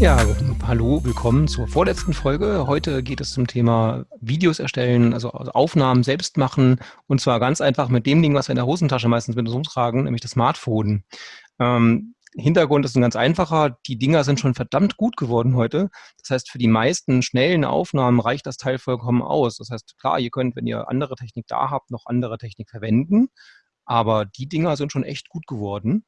Ja, hallo, willkommen zur vorletzten Folge. Heute geht es zum Thema Videos erstellen, also Aufnahmen selbst machen und zwar ganz einfach mit dem Ding, was wir in der Hosentasche meistens mit uns umtragen, nämlich das Smartphone. Ähm, Hintergrund ist ein ganz einfacher. Die Dinger sind schon verdammt gut geworden heute. Das heißt, für die meisten schnellen Aufnahmen reicht das Teil vollkommen aus. Das heißt, klar, ihr könnt, wenn ihr andere Technik da habt, noch andere Technik verwenden. Aber die Dinger sind schon echt gut geworden.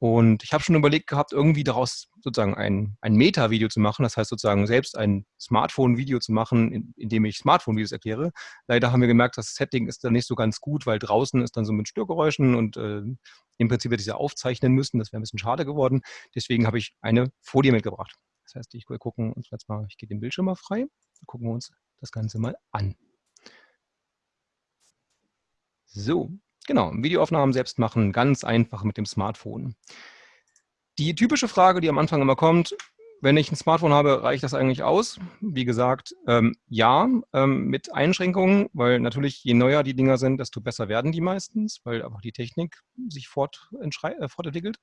Und ich habe schon überlegt gehabt, irgendwie daraus sozusagen ein, ein Meta-Video zu machen, das heißt sozusagen selbst ein Smartphone-Video zu machen, in, in dem ich Smartphone-Videos erkläre. Leider haben wir gemerkt, das Setting ist dann nicht so ganz gut, weil draußen ist dann so mit Störgeräuschen und äh, im Prinzip hätte ich sie aufzeichnen müssen. Das wäre ein bisschen schade geworden. Deswegen habe ich eine Folie mitgebracht. Das heißt, ich gucken uns jetzt mal, ich gehe den Bildschirm mal frei, gucken wir uns das Ganze mal an. So, Genau, Videoaufnahmen selbst machen, ganz einfach mit dem Smartphone. Die typische Frage, die am Anfang immer kommt, wenn ich ein Smartphone habe, reicht das eigentlich aus? Wie gesagt, ähm, ja, ähm, mit Einschränkungen, weil natürlich je neuer die Dinger sind, desto besser werden die meistens, weil einfach die Technik sich fort, äh, fortentwickelt.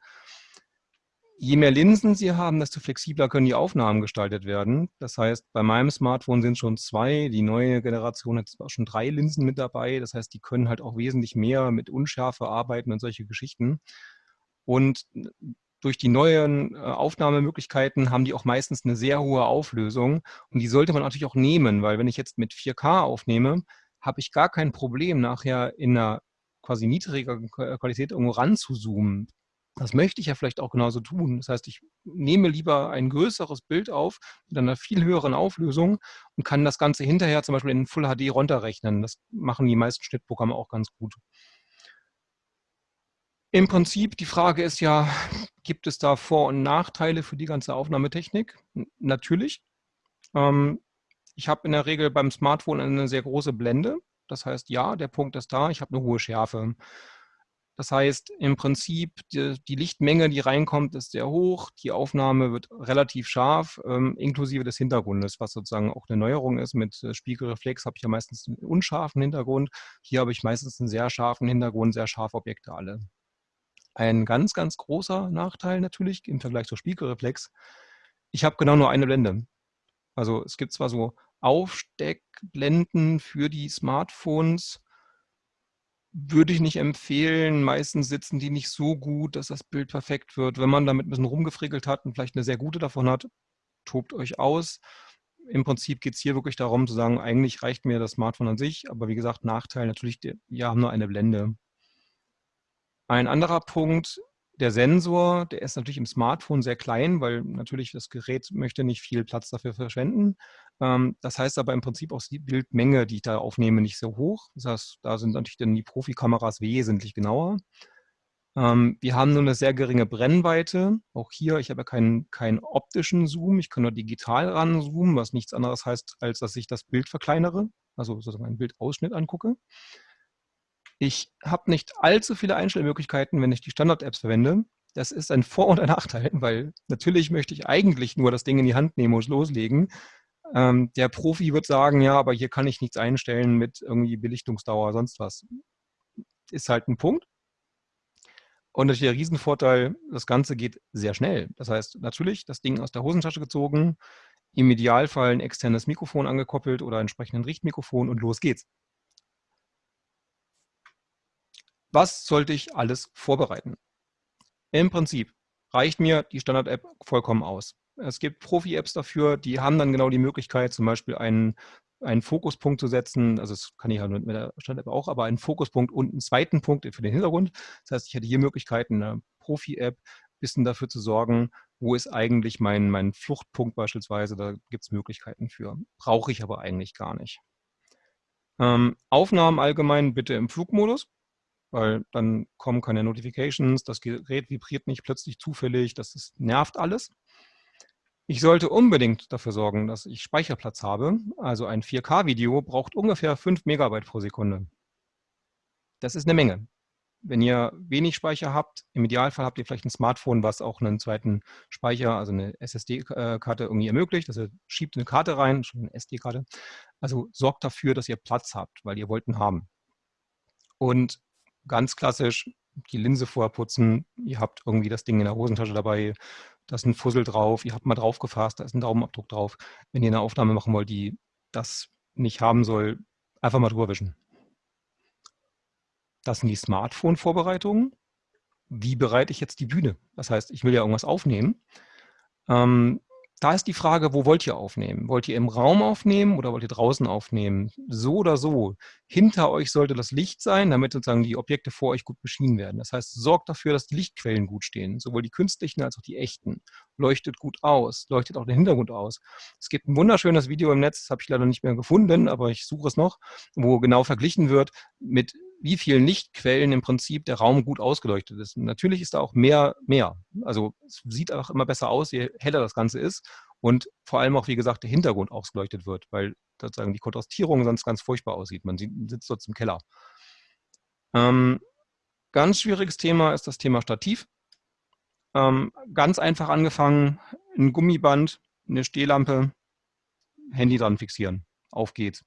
Je mehr Linsen Sie haben, desto flexibler können die Aufnahmen gestaltet werden. Das heißt, bei meinem Smartphone sind schon zwei, die neue Generation hat schon drei Linsen mit dabei. Das heißt, die können halt auch wesentlich mehr mit Unschärfe arbeiten und solche Geschichten. Und durch die neuen äh, Aufnahmemöglichkeiten haben die auch meistens eine sehr hohe Auflösung. Und die sollte man natürlich auch nehmen, weil wenn ich jetzt mit 4K aufnehme, habe ich gar kein Problem, nachher in einer quasi niedriger Qualität irgendwo ranzuzoomen. Das möchte ich ja vielleicht auch genauso tun. Das heißt, ich nehme lieber ein größeres Bild auf mit einer viel höheren Auflösung und kann das Ganze hinterher zum Beispiel in Full HD runterrechnen. Das machen die meisten Schnittprogramme auch ganz gut. Im Prinzip, die Frage ist ja, gibt es da Vor- und Nachteile für die ganze Aufnahmetechnik? Natürlich. Ähm, ich habe in der Regel beim Smartphone eine sehr große Blende. Das heißt, ja, der Punkt ist da, ich habe eine hohe Schärfe. Das heißt, im Prinzip, die, die, Lichtmenge, die reinkommt, ist sehr hoch. Die Aufnahme wird relativ scharf, ähm, inklusive des Hintergrundes, was sozusagen auch eine Neuerung ist. Mit äh, Spiegelreflex habe ich ja meistens einen unscharfen Hintergrund. Hier habe ich meistens einen sehr scharfen Hintergrund, sehr scharfe Objekte alle. Ein ganz, ganz großer Nachteil natürlich im Vergleich zur Spiegelreflex. Ich habe genau nur eine Blende. Also es gibt zwar so Aufsteckblenden für die Smartphones, würde ich nicht empfehlen. Meistens sitzen die nicht so gut, dass das Bild perfekt wird. Wenn man damit ein bisschen rumgefrickelt hat und vielleicht eine sehr gute davon hat, tobt euch aus. Im Prinzip geht es hier wirklich darum zu sagen, eigentlich reicht mir das Smartphone an sich, aber wie gesagt, Nachteil natürlich, wir haben nur eine Blende. Ein anderer Punkt, der Sensor, der ist natürlich im Smartphone sehr klein, weil natürlich das Gerät möchte nicht viel Platz dafür verschwenden. Ähm, das heißt aber im Prinzip auch die Bildmenge, die ich da aufnehme, nicht so hoch. Das heißt, da sind natürlich dann die Profikameras wesentlich genauer. Ähm, wir haben nur eine sehr geringe Brennweite. Auch hier, ich habe ja keinen, keinen optischen Zoom, ich kann nur digital ranzoomen, was nichts anderes heißt, als dass ich das Bild verkleinere, also sozusagen einen Bildausschnitt angucke. Ich habe nicht allzu viele Einstellmöglichkeiten, wenn ich die Standard-Apps verwende. Das ist ein Vor- und ein Nachteil, weil natürlich möchte ich eigentlich nur das Ding in die Hand nehmen und loslegen. Ähm, der Profi wird sagen, ja, aber hier kann ich nichts einstellen mit irgendwie Belichtungsdauer, sonst was. Ist halt ein Punkt. Und der Riesenvorteil, das Ganze geht sehr schnell. Das heißt, natürlich das Ding aus der Hosentasche gezogen, im Idealfall ein externes Mikrofon angekoppelt oder entsprechend ein Richtmikrofon und los geht's. Was sollte ich alles vorbereiten? Im Prinzip reicht mir die Standard-App vollkommen aus. Es gibt Profi-Apps dafür, die haben dann genau die Möglichkeit, zum Beispiel einen, einen Fokuspunkt zu setzen. Also das kann ich ja mit der Standard-App auch, aber einen Fokuspunkt und einen zweiten Punkt für den Hintergrund. Das heißt, ich hätte hier Möglichkeiten, eine Profi-App ein bisschen dafür zu sorgen, wo ist eigentlich mein, mein Fluchtpunkt beispielsweise. Da gibt es Möglichkeiten für. Brauche ich aber eigentlich gar nicht. Ähm, Aufnahmen allgemein bitte im Flugmodus weil dann kommen keine Notifications, das Gerät vibriert nicht plötzlich zufällig, das ist, nervt alles. Ich sollte unbedingt dafür sorgen, dass ich Speicherplatz habe. Also ein 4K-Video braucht ungefähr 5 Megabyte pro Sekunde. Das ist eine Menge. Wenn ihr wenig Speicher habt, im Idealfall habt ihr vielleicht ein Smartphone, was auch einen zweiten Speicher, also eine SSD-Karte irgendwie ermöglicht. Also schiebt eine Karte rein, schon eine SD-Karte. Also sorgt dafür, dass ihr Platz habt, weil ihr wollt ihn haben. Und ganz klassisch die Linse vorher putzen. Ihr habt irgendwie das Ding in der Hosentasche dabei. Da ist ein Fussel drauf, ihr habt mal drauf gefasst, da ist ein Daumenabdruck drauf. Wenn ihr eine Aufnahme machen wollt, die das nicht haben soll, einfach mal drüber wischen. Das sind die Smartphone-Vorbereitungen. Wie bereite ich jetzt die Bühne? Das heißt, ich will ja irgendwas aufnehmen. Ähm, da ist die Frage, wo wollt ihr aufnehmen? Wollt ihr im Raum aufnehmen oder wollt ihr draußen aufnehmen? So oder so. Hinter euch sollte das Licht sein, damit sozusagen die Objekte vor euch gut beschienen werden. Das heißt, sorgt dafür, dass die Lichtquellen gut stehen, sowohl die künstlichen als auch die echten. Leuchtet gut aus, leuchtet auch den Hintergrund aus. Es gibt ein wunderschönes Video im Netz, das habe ich leider nicht mehr gefunden, aber ich suche es noch, wo genau verglichen wird mit wie vielen Lichtquellen im Prinzip der Raum gut ausgeleuchtet ist. Natürlich ist da auch mehr, mehr. Also es sieht auch immer besser aus, je heller das Ganze ist und vor allem auch, wie gesagt, der Hintergrund ausgeleuchtet wird, weil sozusagen die Kontrastierung sonst ganz furchtbar aussieht. Man sitzt dort im Keller. Ähm, ganz schwieriges Thema ist das Thema Stativ. Ähm, ganz einfach angefangen, ein Gummiband, eine Stehlampe, Handy dran fixieren. Auf geht's.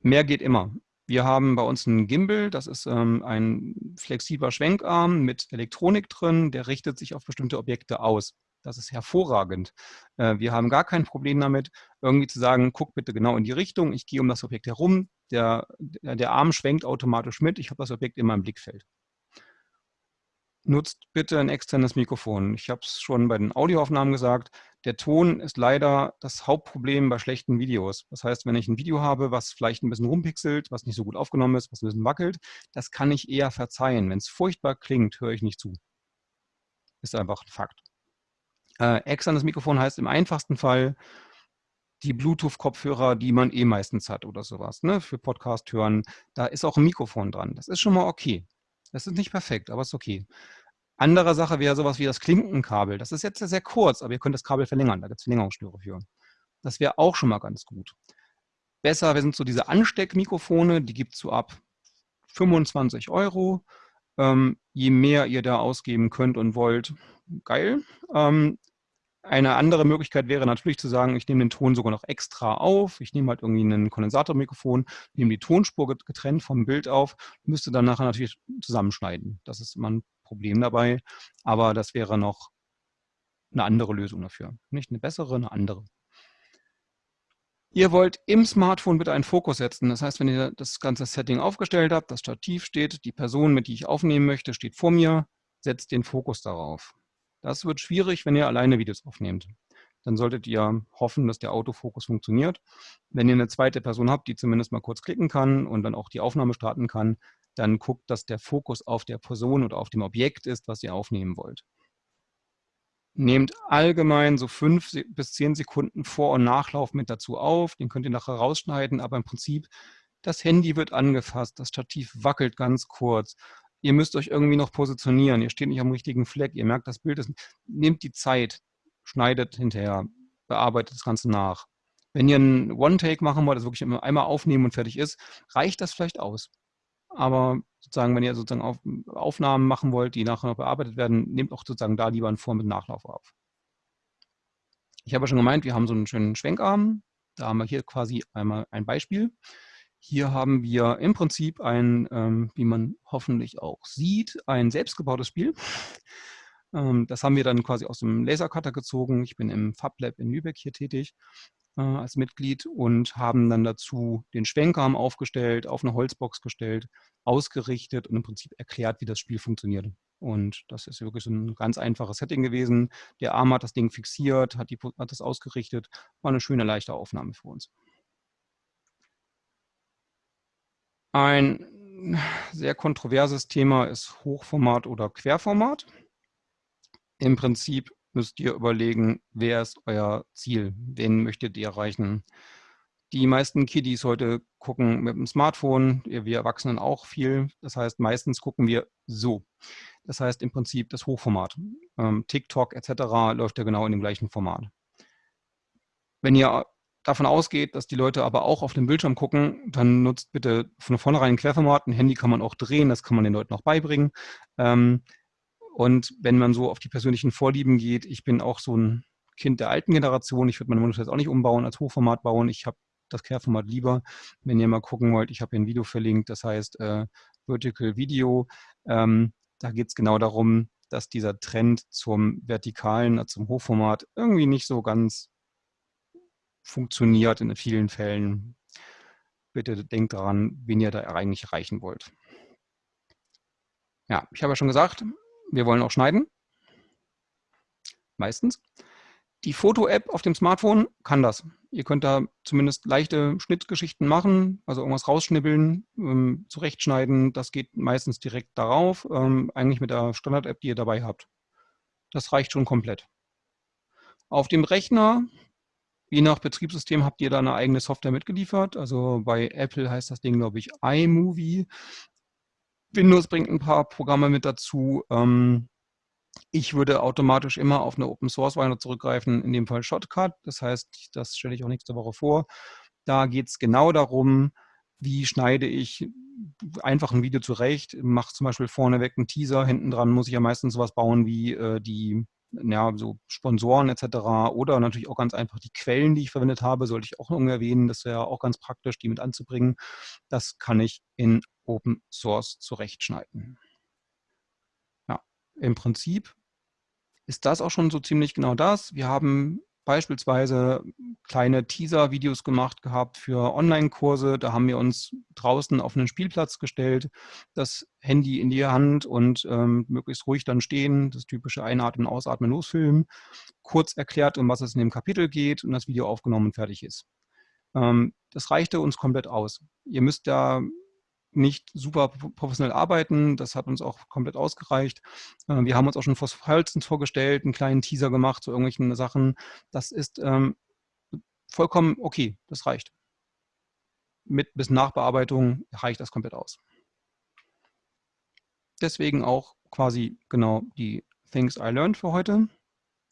Mehr geht immer. Wir haben bei uns einen Gimbal, das ist ähm, ein flexibler Schwenkarm mit Elektronik drin, der richtet sich auf bestimmte Objekte aus. Das ist hervorragend. Äh, wir haben gar kein Problem damit, irgendwie zu sagen, guck bitte genau in die Richtung, ich gehe um das Objekt herum, der, der Arm schwenkt automatisch mit, ich habe das Objekt in meinem Blickfeld nutzt bitte ein externes Mikrofon. Ich habe es schon bei den Audioaufnahmen gesagt, der Ton ist leider das Hauptproblem bei schlechten Videos. Das heißt, wenn ich ein Video habe, was vielleicht ein bisschen rumpixelt, was nicht so gut aufgenommen ist, was ein bisschen wackelt, das kann ich eher verzeihen. Wenn es furchtbar klingt, höre ich nicht zu. Ist einfach ein Fakt. Äh, externes Mikrofon heißt im einfachsten Fall die Bluetooth-Kopfhörer, die man eh meistens hat oder sowas, ne, für Podcast hören. Da ist auch ein Mikrofon dran. Das ist schon mal okay. Das ist nicht perfekt, aber ist okay. Andere Sache wäre sowas wie das Klinkenkabel. Das ist jetzt sehr kurz, aber ihr könnt das Kabel verlängern. Da gibt es Verlängerungsschnüre für. Das wäre auch schon mal ganz gut. Besser sind so diese Ansteckmikrofone, die gibt es so ab 25 Euro. Ähm, je mehr ihr da ausgeben könnt und wollt, geil. Ähm, eine andere Möglichkeit wäre natürlich zu sagen, ich nehme den Ton sogar noch extra auf. Ich nehme halt irgendwie ein Kondensatormikrofon, nehme die Tonspur getrennt vom Bild auf, müsste dann nachher natürlich zusammenschneiden. Das ist immer ein Problem dabei, aber das wäre noch eine andere Lösung dafür. Nicht eine bessere, eine andere. Ihr wollt im Smartphone bitte einen Fokus setzen. Das heißt, wenn ihr das ganze Setting aufgestellt habt, das Stativ steht, die Person, mit die ich aufnehmen möchte, steht vor mir, setzt den Fokus darauf. Das wird schwierig, wenn ihr alleine Videos aufnehmt. Dann solltet ihr hoffen, dass der Autofokus funktioniert. Wenn ihr eine zweite Person habt, die zumindest mal kurz klicken kann und dann auch die Aufnahme starten kann, dann guckt, dass der Fokus auf der Person oder auf dem Objekt ist, was ihr aufnehmen wollt. Nehmt allgemein so fünf bis zehn Sekunden Vor- und Nachlauf mit dazu auf. Den könnt ihr nachher rausschneiden, aber im Prinzip, das Handy wird angefasst, das Stativ wackelt ganz kurz ihr müsst euch irgendwie noch positionieren, ihr steht nicht am richtigen Fleck, ihr merkt, das Bild ist, nehmt die Zeit, schneidet hinterher, bearbeitet das Ganze nach. Wenn ihr einen One-Take machen wollt, also wirklich einmal aufnehmen und fertig ist, reicht das vielleicht aus. Aber sozusagen, wenn ihr sozusagen auf, Aufnahmen machen wollt, die nachher noch bearbeitet werden, nehmt auch sozusagen da lieber einen Vor- mit Nachlauf auf. Ich habe ja schon gemeint, wir haben so einen schönen Schwenkarm. Da haben wir hier quasi einmal ein Beispiel. Hier haben wir im Prinzip ein, ähm, wie man hoffentlich auch sieht, ein selbstgebautes Spiel. Ähm, das haben wir dann quasi aus dem Lasercutter gezogen. Ich bin im FabLab in Lübeck hier tätig äh, als Mitglied und haben dann dazu den Schwenkarm aufgestellt, auf eine Holzbox gestellt, ausgerichtet und im Prinzip erklärt, wie das Spiel funktioniert. Und das ist wirklich so ein ganz einfaches Setting gewesen. Der Arm hat das Ding fixiert, hat, die, hat das ausgerichtet. War eine schöne, leichte Aufnahme für uns. Ein sehr kontroverses Thema ist Hochformat oder Querformat. Im Prinzip müsst ihr überlegen, wer ist euer Ziel? Wen möchtet ihr erreichen? Die meisten Kiddies heute gucken mit dem Smartphone, wir Erwachsenen auch viel. Das heißt, meistens gucken wir so. Das heißt im Prinzip das Hochformat. Ähm, TikTok etc. läuft ja genau in dem gleichen Format. Wenn ihr davon ausgeht, dass die Leute aber auch auf dem Bildschirm gucken, dann nutzt bitte von vornherein ein Querformat. Ein Handy kann man auch drehen, das kann man den Leuten auch beibringen. Ähm, und wenn man so auf die persönlichen Vorlieben geht, ich bin auch so ein Kind der alten Generation, ich würde meine Monitor jetzt auch nicht umbauen, als Hochformat bauen. Ich habe das Querformat lieber. Wenn ihr mal gucken wollt, ich habe hier ein Video verlinkt, das heißt äh, Vertical Video. Ähm, da geht es genau darum, dass dieser Trend zum Vertikalen, zum Hochformat irgendwie nicht so ganz funktioniert in vielen Fällen. Bitte denkt daran, wen ihr da eigentlich erreichen wollt. Ja, ich habe ja schon gesagt, wir wollen auch schneiden. Meistens. Die Foto-App auf dem Smartphone kann das. Ihr könnt da zumindest leichte Schnittgeschichten machen, also irgendwas rausschnibbeln, ähm, zurechtschneiden. Das geht meistens direkt darauf, ähm, eigentlich mit der Standard-App, die ihr dabei habt. Das reicht schon komplett. Auf dem Rechner, je nach Betriebssystem, habt ihr da eine eigene Software mitgeliefert. Also bei Apple heißt das Ding, glaube ich, iMovie. Windows bringt ein paar Programme mit dazu. Ähm, ich würde automatisch immer auf eine Open Source Variante zurückgreifen, in dem Fall Shotcut. Das heißt, das stelle ich auch nächste Woche vor. Da geht es genau darum, wie schneide ich einfach ein Video zurecht, mache zum Beispiel vorneweg einen Teaser, hinten dran muss ich ja meistens sowas bauen wie äh, die ja, so Sponsoren etc. oder natürlich auch ganz einfach die Quellen, die ich verwendet habe, sollte ich auch noch erwähnen. Das wäre auch ganz praktisch, die mit anzubringen. Das kann ich in Open Source zurechtschneiden. Ja, im Prinzip ist das auch schon so ziemlich genau das. Wir haben beispielsweise kleine Teaser-Videos gemacht gehabt für Online-Kurse. Da haben wir uns draußen auf einen Spielplatz gestellt, das Handy in die Hand und ähm, möglichst ruhig dann stehen, das typische Einatmen, Ausatmen, Losfilmen, kurz erklärt, um was es in dem Kapitel geht und das Video aufgenommen und fertig ist. Ähm, das reichte uns komplett aus. Ihr müsst da nicht super professionell arbeiten. Das hat uns auch komplett ausgereicht. Äh, wir haben uns auch schon Phosphalzens vorgestellt, einen kleinen Teaser gemacht zu irgendwelchen Sachen. Das ist ähm, vollkommen okay, das reicht. Mit bis Nachbearbeitung reicht das komplett aus. Deswegen auch quasi genau die Things I Learned für heute.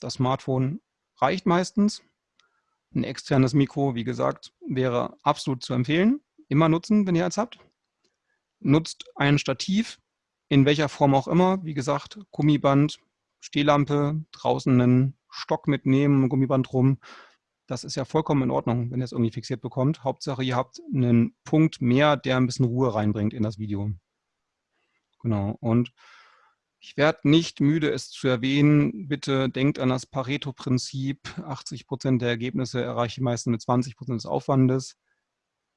Das Smartphone reicht meistens. Ein externes Mikro, wie gesagt, wäre absolut zu empfehlen. Immer nutzen, wenn ihr eins habt nutzt ein Stativ, in welcher Form auch immer. Wie gesagt, Gummiband, Stehlampe, draußen einen Stock mitnehmen, Gummiband rum. Das ist ja vollkommen in Ordnung, wenn ihr es irgendwie fixiert bekommt. Hauptsache, ihr habt einen Punkt mehr, der ein bisschen Ruhe reinbringt in das Video. Genau. Und ich werde nicht müde, es zu erwähnen. Bitte denkt an das Pareto-Prinzip. 80 Prozent der Ergebnisse erreiche ich meistens mit 20 Prozent des Aufwandes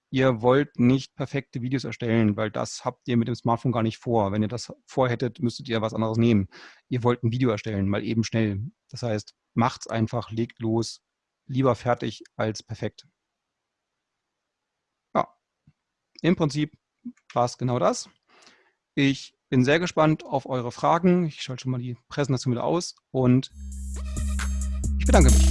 ihr wollt nicht perfekte Videos erstellen, weil das habt ihr mit dem Smartphone gar nicht vor. Wenn ihr das vorhättet, müsstet ihr was anderes nehmen. Ihr wollt ein Video erstellen, mal eben schnell. Das heißt, macht's einfach, legt los, lieber fertig als perfekt. Ja, im Prinzip war es genau das. Ich bin sehr gespannt auf eure Fragen. Ich schalte schon mal die Präsentation wieder aus und ich bedanke mich.